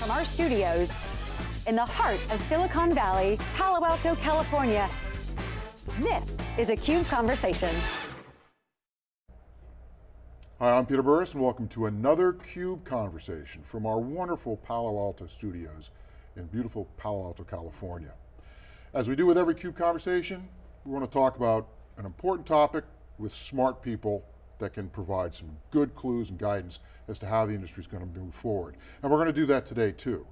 from our studios in the heart of Silicon Valley, Palo Alto, California. This is a CUBE Conversation. Hi, I'm Peter Burris and welcome to another CUBE Conversation from our wonderful Palo Alto studios in beautiful Palo Alto, California. As we do with every CUBE Conversation, we want to talk about an important topic with smart people that can provide some good clues and guidance as to how the industry is going to move forward. And we're going to do that today too.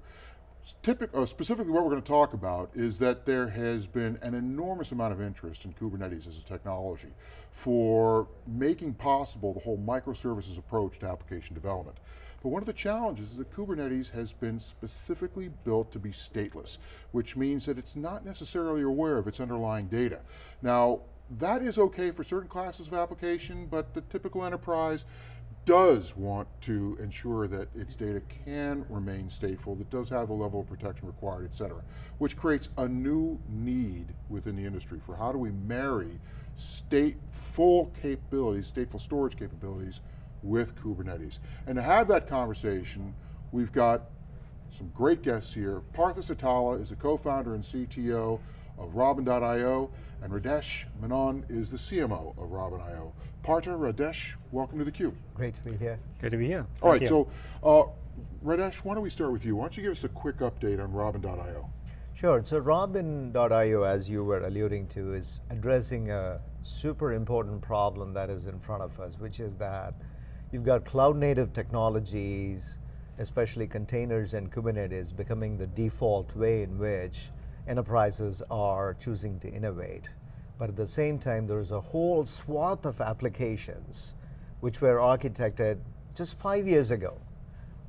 Typic, uh, specifically what we're going to talk about is that there has been an enormous amount of interest in Kubernetes as a technology for making possible the whole microservices approach to application development. But one of the challenges is that Kubernetes has been specifically built to be stateless, which means that it's not necessarily aware of its underlying data. Now, that is okay for certain classes of application, but the typical enterprise does want to ensure that its data can remain stateful, that does have the level of protection required, et cetera, which creates a new need within the industry for how do we marry stateful capabilities, stateful storage capabilities with Kubernetes. And to have that conversation, we've got some great guests here. Partha Seetala is the co-founder and CTO of Robin.io, and Radesh Menon is the CMO of Robin.io. Partha, Radesh, welcome to theCUBE. Great to be here. Great to be here. All right, so uh, Radesh, why don't we start with you? Why don't you give us a quick update on Robin.io? Sure, so Robin.io, as you were alluding to, is addressing a super important problem that is in front of us, which is that you've got cloud native technologies, especially containers and Kubernetes becoming the default way in which enterprises are choosing to innovate. But at the same time, there's a whole swath of applications which were architected just five years ago,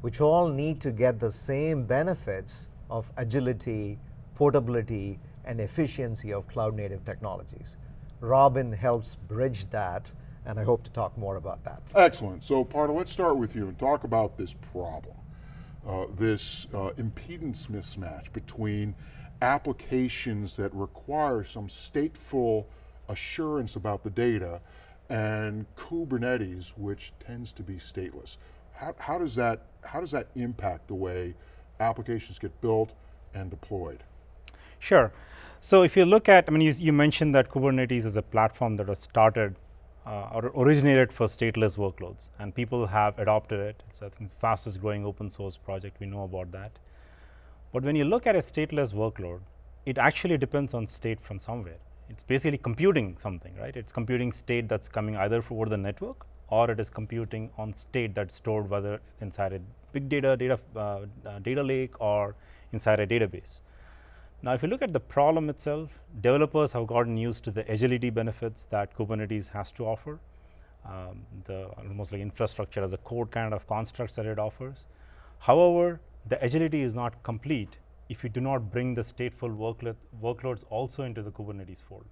which all need to get the same benefits of agility, portability, and efficiency of cloud native technologies. Robin helps bridge that, and I hope to talk more about that. Excellent, so Partha, let's start with you and talk about this problem. Uh, this uh, impedance mismatch between applications that require some stateful assurance about the data and Kubernetes, which tends to be stateless. How, how, does that, how does that impact the way applications get built and deployed? Sure. So if you look at, I mean, you, you mentioned that Kubernetes is a platform that was started uh, or originated for stateless workloads, and people have adopted it. It's I think the fastest growing open source project, we know about that. But when you look at a stateless workload, it actually depends on state from somewhere. It's basically computing something, right? It's computing state that's coming either over the network or it is computing on state that's stored whether inside a big data, data, uh, uh, data lake or inside a database. Now, if you look at the problem itself, developers have gotten used to the agility benefits that Kubernetes has to offer, um, the almost like infrastructure as a code kind of constructs that it offers. However, the agility is not complete if you do not bring the stateful workload, workloads also into the Kubernetes fold.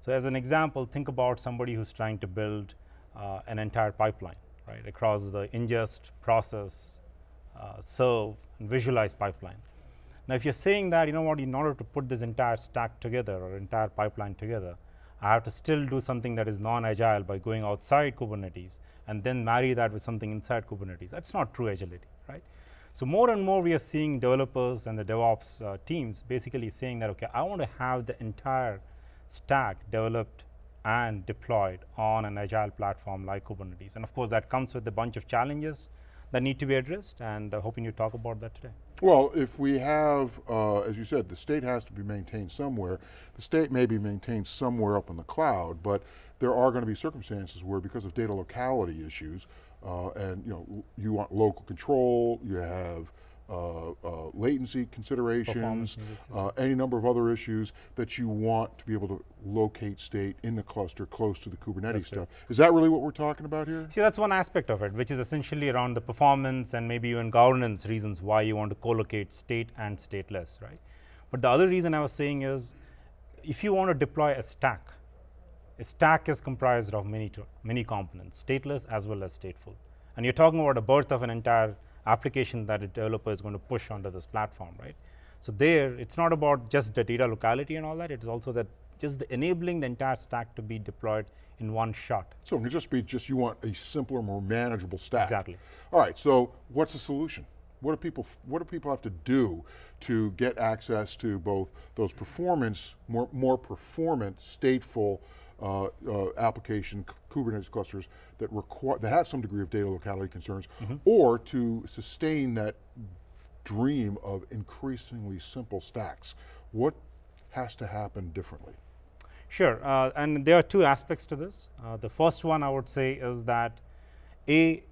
So as an example, think about somebody who's trying to build uh, an entire pipeline, right, across the ingest, process, uh, serve, and visualize pipeline. Now, if you're saying that, you know what, in order to put this entire stack together or entire pipeline together, I have to still do something that is non-agile by going outside Kubernetes and then marry that with something inside Kubernetes. That's not true agility, right? So more and more we are seeing developers and the DevOps uh, teams basically saying that, okay, I want to have the entire stack developed and deployed on an agile platform like Kubernetes. And of course, that comes with a bunch of challenges that need to be addressed and uh, hoping you talk about that today. Well, if we have, uh, as you said, the state has to be maintained somewhere. The state may be maintained somewhere up in the cloud, but there are going to be circumstances where because of data locality issues, uh, and you know, you want local control, you have uh, uh, latency considerations, uh, any number of other issues that you want to be able to locate state in the cluster close to the Kubernetes that's stuff. Is that really what we're talking about here? See, that's one aspect of it, which is essentially around the performance and maybe even governance reasons why you want to co-locate state and stateless, right? But the other reason I was saying is, if you want to deploy a stack, a stack is comprised of many, many components, stateless as well as stateful. And you're talking about a birth of an entire application that a developer is going to push onto this platform, right? So there, it's not about just the data locality and all that, it's also that just the enabling the entire stack to be deployed in one shot. So it can just be just you want a simpler, more manageable stack. Exactly. All right, so what's the solution? What do people, what do people have to do to get access to both those performance, more, more performant, stateful uh, uh, application Kubernetes clusters that require, that have some degree of data locality concerns, mm -hmm. or to sustain that dream of increasingly simple stacks. What has to happen differently? Sure, uh, and there are two aspects to this. Uh, the first one I would say is that A,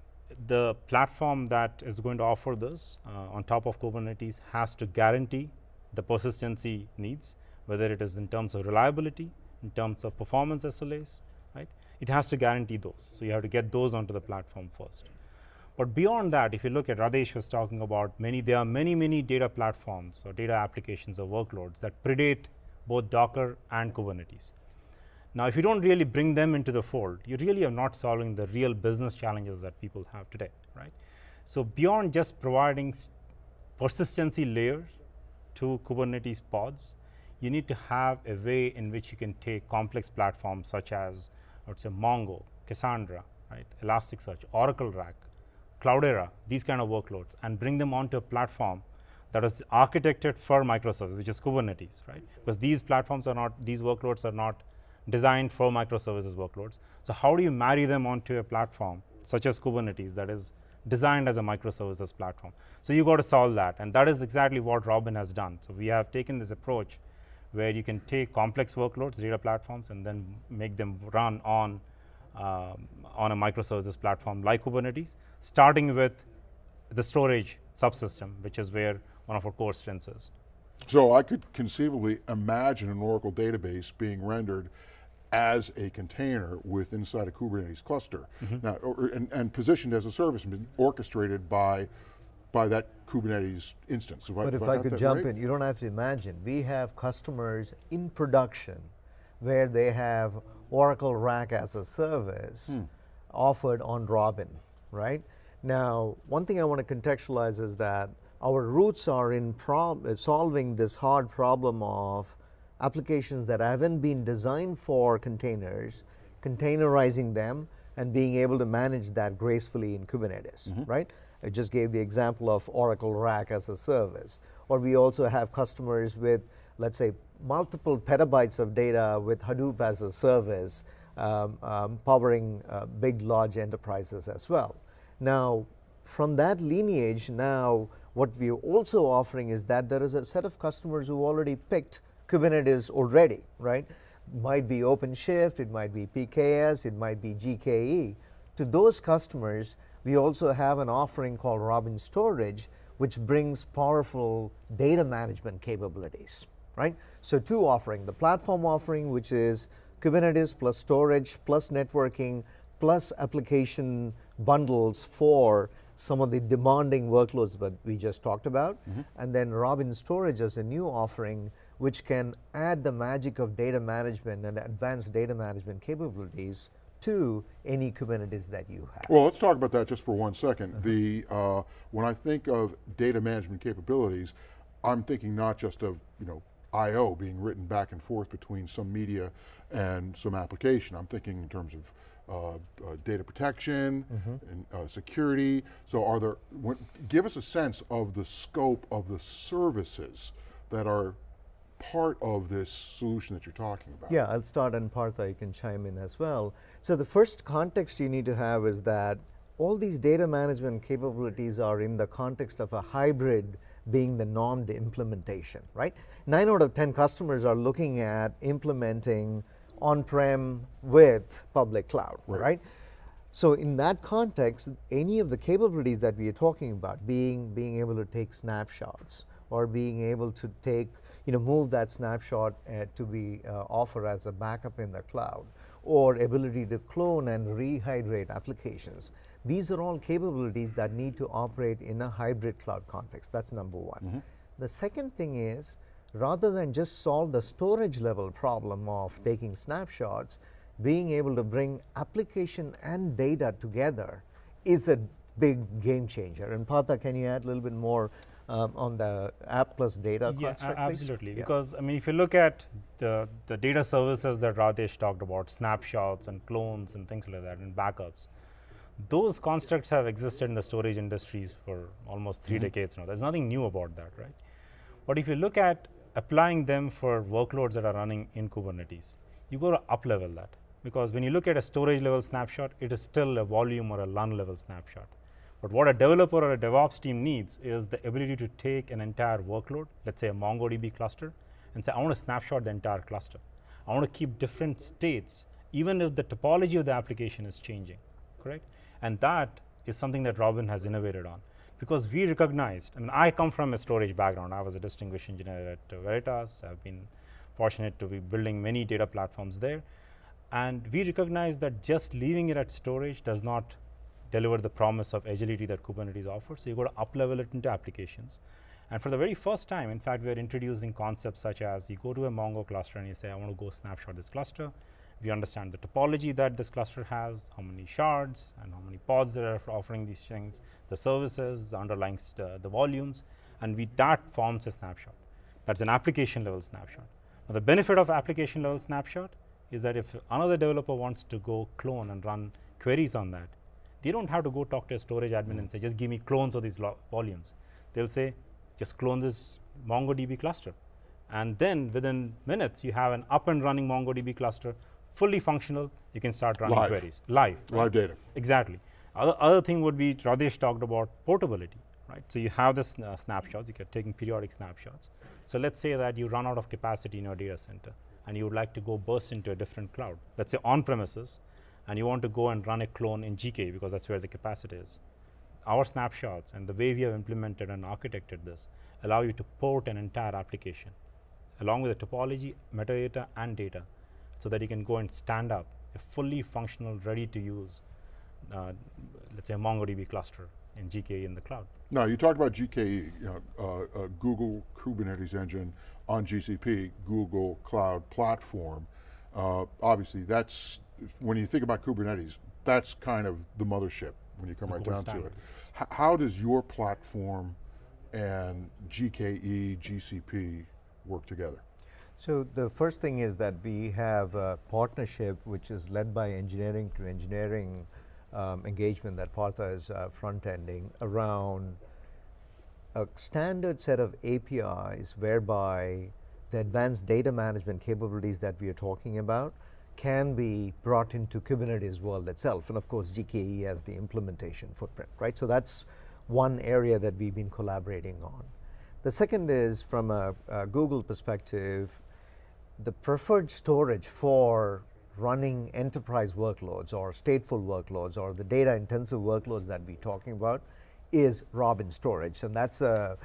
the platform that is going to offer this uh, on top of Kubernetes has to guarantee the persistency needs, whether it is in terms of reliability, in terms of performance SLAs, right? It has to guarantee those. So you have to get those onto the platform first. But beyond that, if you look at Radesh was talking about many, there are many, many data platforms or data applications or workloads that predate both Docker and Kubernetes. Now, if you don't really bring them into the fold, you really are not solving the real business challenges that people have today, right? So beyond just providing persistency layers to Kubernetes pods, you need to have a way in which you can take complex platforms such as, I would say, Mongo, Cassandra, right, Elasticsearch, Oracle RAC, Cloudera, these kind of workloads, and bring them onto a platform that is architected for microservices, which is Kubernetes, right? Because these platforms are not, these workloads are not designed for microservices workloads. So how do you marry them onto a platform such as Kubernetes that is designed as a microservices platform? So you got to solve that, and that is exactly what Robin has done. So we have taken this approach where you can take complex workloads, data platforms, and then make them run on um, on a microservices platform like Kubernetes, starting with the storage subsystem, which is where one of our core strengths is. So I could conceivably imagine an Oracle database being rendered as a container with inside a Kubernetes cluster. Mm -hmm. Now, or, and, and, positioned as a service and orchestrated by by that Kubernetes instance. If but I, if I, I could jump right? in, you don't have to imagine. We have customers in production where they have Oracle RAC as a service hmm. offered on Robin, right? Now, one thing I want to contextualize is that our roots are in solving this hard problem of applications that haven't been designed for containers, containerizing them, and being able to manage that gracefully in Kubernetes, mm -hmm. right? I just gave the example of Oracle RAC as a service. Or we also have customers with, let's say, multiple petabytes of data with Hadoop as a service, um, um, powering uh, big, large enterprises as well. Now, from that lineage, now what we're also offering is that there is a set of customers who already picked Kubernetes already, right? Might be OpenShift, it might be PKS, it might be GKE. To those customers, we also have an offering called Robin Storage, which brings powerful data management capabilities right? So two offering, the platform offering, which is Kubernetes plus storage plus networking plus application bundles for some of the demanding workloads that we just talked about. Mm -hmm. And then Robin Storage as a new offering, which can add the magic of data management and advanced data management capabilities to any Kubernetes that you have. Well, let's talk about that just for one second. Uh -huh. The, uh, when I think of data management capabilities, I'm thinking not just of, you know, I.O. being written back and forth between some media and some application. I'm thinking in terms of uh, uh, data protection mm -hmm. and uh, security. So are there, when, give us a sense of the scope of the services that are part of this solution that you're talking about. Yeah, I'll start and Partha, you can chime in as well. So the first context you need to have is that all these data management capabilities are in the context of a hybrid being the normed implementation, right? Nine out of 10 customers are looking at implementing on-prem with public cloud, right. right? So in that context, any of the capabilities that we are talking about, being, being able to take snapshots or being able to take, you know, move that snapshot uh, to be uh, offered as a backup in the cloud, or ability to clone and rehydrate applications, these are all capabilities that need to operate in a hybrid cloud context. That's number one. Mm -hmm. The second thing is, rather than just solve the storage level problem of taking snapshots, being able to bring application and data together is a big game changer. And Partha, can you add a little bit more um, on the app plus data yeah, construct, absolutely. Yeah. Because I mean, if you look at the the data services that Radesh talked about, snapshots and clones and things like that, and backups, Those constructs have existed in the storage industries for almost 3 Mm-hmm. decades now. There's nothing new about that, right? But if you look at applying them for workloads that are running in Kubernetes, you go to up level that. Because when you look at a storage level snapshot, it is still a volume or a LUN level snapshot. But what a developer or a DevOps team needs is the ability to take an entire workload, let's say a MongoDB cluster, and say, I want to snapshot the entire cluster. I want to keep different states, even if the topology of the application is changing, correct? And that is something that Robin has innovated on. Because we recognized, I mean, I come from a storage background. I was a distinguished engineer at Veritas. I've been fortunate to be building many data platforms there. And we recognize that just leaving it at storage does not deliver the promise of agility that Kubernetes offers. So you go to up level it into applications. And for the very first time, in fact, we are introducing concepts such as you go to a Mongo cluster and you say, I want to go snapshot this cluster. We understand the topology that this cluster has, how many shards, and how many pods that are offering these things, the services, the underlying the volumes, and we that forms a snapshot. That's an application level snapshot. Now, the benefit of application level snapshot is that if another developer wants to go clone and run queries on that, they don't have to go talk to a storage admin and say, just give me clones of these volumes. They'll say, just clone this MongoDB cluster. And then within minutes, you have an up and running MongoDB cluster, fully functional. You can start running Live. queries live. right? Live data. Exactly. Other, other thing would be Radesh talked about portability, right? So you have this uh, snapshots, you are taking periodic snapshots. So let's say that you run out of capacity in your data center and you would like to go burst into a different cloud. Let's say on premises, and you want to go and run a clone in GK because that's where the capacity is. Our snapshots and the way we have implemented and architected this allow you to port an entire application along with the topology, metadata, and data so that you can go and stand up a fully functional, ready to use, uh, let's say a MongoDB cluster in GKE in the cloud. Now, you talked about GKE, you know, uh, uh, Google Kubernetes Engine on GCP, Google Cloud Platform. Uh, obviously, that's, when you think about Kubernetes, that's kind of the mothership when you come the right gold down to it. H how does your platform and GKE, GCP work together? So the first thing is that we have a partnership which is led by engineering to engineering um, engagement that Partha is uh, front-ending around a standard set of APIs whereby the advanced data management capabilities that we are talking about can be brought into Kubernetes world itself. And of course, GKE as the implementation footprint, right? So that's one area that we've been collaborating on. The second is from a, a Google perspective, the preferred storage for running enterprise workloads or stateful workloads or the data intensive workloads that we're talking about is Robin storage. And that's a,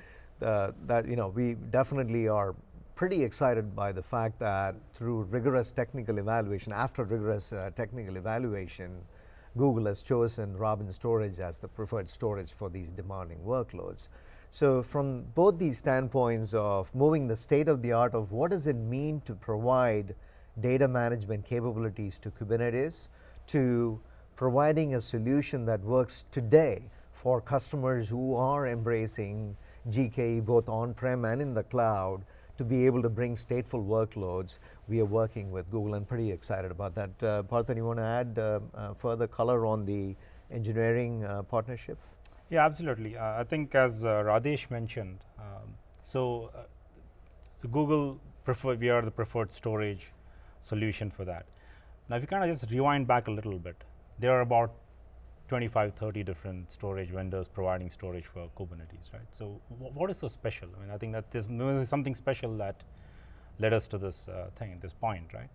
uh, that, you know, we definitely are pretty excited by the fact that through rigorous technical evaluation, after rigorous uh, technical evaluation, Google has chosen Robin storage as the preferred storage for these demanding workloads. So from both these standpoints of moving the state of the art of what does it mean to provide data management capabilities to Kubernetes to providing a solution that works today for customers who are embracing GKE both on-prem and in the cloud to be able to bring stateful workloads. We are working with Google and pretty excited about that. Uh, Parthan, you want to add uh, uh, further color on the engineering uh, partnership? Yeah, absolutely. Uh, I think as uh, Radesh mentioned, um, so, uh, so Google prefer we are the preferred storage solution for that. Now, if you kind of just rewind back a little bit, there are about 25, 30 different storage vendors providing storage for Kubernetes, right? So, wh what is so special? I mean, I think that there's something special that led us to this uh, thing, this point, right?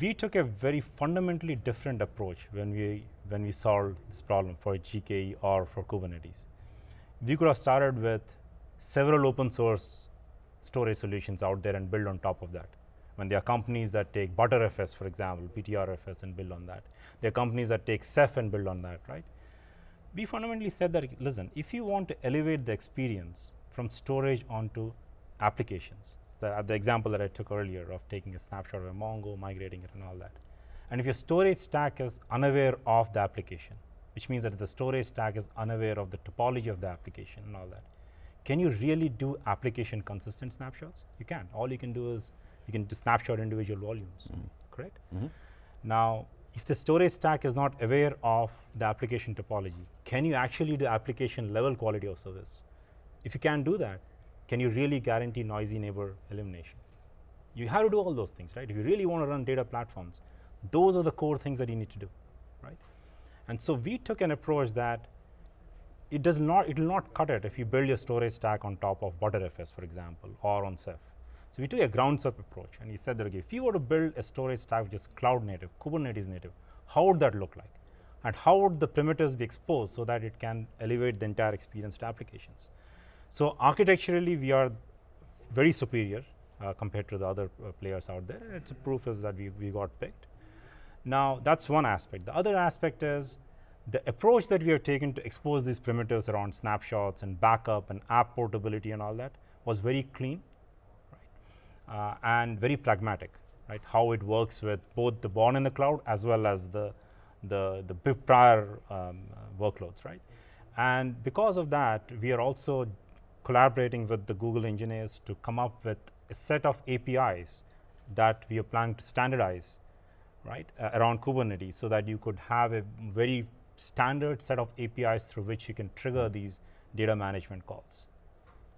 We took a very fundamentally different approach when we when we solved this problem for GKE or for Kubernetes. We could have started with several open source storage solutions out there and build on top of that. When there are companies that take Btrfs, for example, Btrfs and build on that. There are companies that take Ceph and build on that, right? We fundamentally said that, listen, if you want to elevate the experience from storage onto applications, the, the example that I took earlier of taking a snapshot of a Mongo, migrating it and all that. And if your storage stack is unaware of the application, which means that the storage stack is unaware of the topology of the application and all that, can you really do application consistent snapshots? You can. All you can do is you can snapshot individual volumes, mm-hmm. correct? Mm-hmm. Now, if the storage stack is not aware of the application topology, can you actually do application level quality of service? If you can't do that, can you really guarantee noisy neighbor elimination? You have to do all those things, right? If you really want to run data platforms, those are the core things that you need to do, right? And so we took an approach that it does not, it will not cut it if you build your storage stack on top of Btrfs, for example, or on Ceph. So we took a grounds up approach and he said that okay, if you were to build a storage stack which is cloud native, Kubernetes native, how would that look like? And how would the primitives be exposed so that it can elevate the entire experience to applications? So architecturally, we are very superior uh, compared to the other uh, players out there. Its a proof is that we, we got picked. Now, that's one aspect. The other aspect is the approach that we have taken to expose these primitives around snapshots and backup and app portability and all that was very clean? Uh, and very pragmatic, right? How it works with both the born in the cloud as well as the, the, the prior um, workloads, right? And because of that, we are also collaborating with the Google engineers to come up with a set of APIs that we are planning to standardize right, uh, around Kubernetes so that you could have a very standard set of APIs through which you can trigger these data management calls.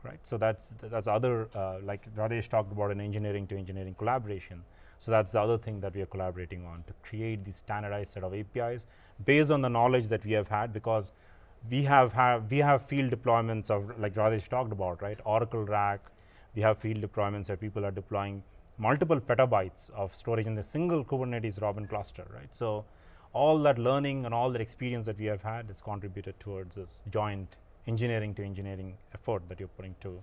Right, so that's that's other uh, like Radesh talked about an engineering to engineering collaboration. So that's the other thing that we are collaborating on to create the standardized set of APIs based on the knowledge that we have had because we have, have we have field deployments of like Radesh talked about, right? Oracle RAC, we have field deployments where people are deploying multiple petabytes of storage in a single Kubernetes Robin cluster, right? So all that learning and all that experience that we have had has contributed towards this joint engineering to engineering effort that you're putting to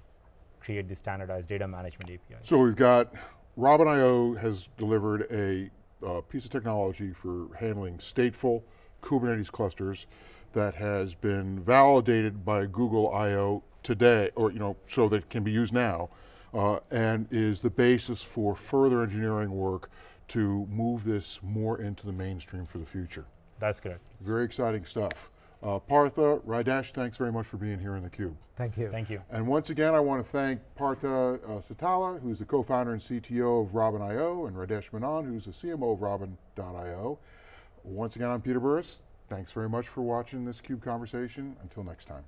create the standardized data management APIs. So we've got, Robin.io has delivered a uh, piece of technology for handling stateful Kubernetes clusters that has been validated by Google I.O. today, or you know, so that it can be used now, uh, and is the basis for further engineering work to move this more into the mainstream for the future. That's correct. Very exciting stuff. Uh, Partha, Radesh, thanks very much for being here in theCUBE. Thank you. Thank you. And once again, I want to thank Partha uh, Seetala, who's the co-founder and CTO of Robin.io, and Radesh Menon, who's the CMO of Robin.io. Once again, I'm Peter Burris. Thanks very much for watching this CUBE conversation. Until next time.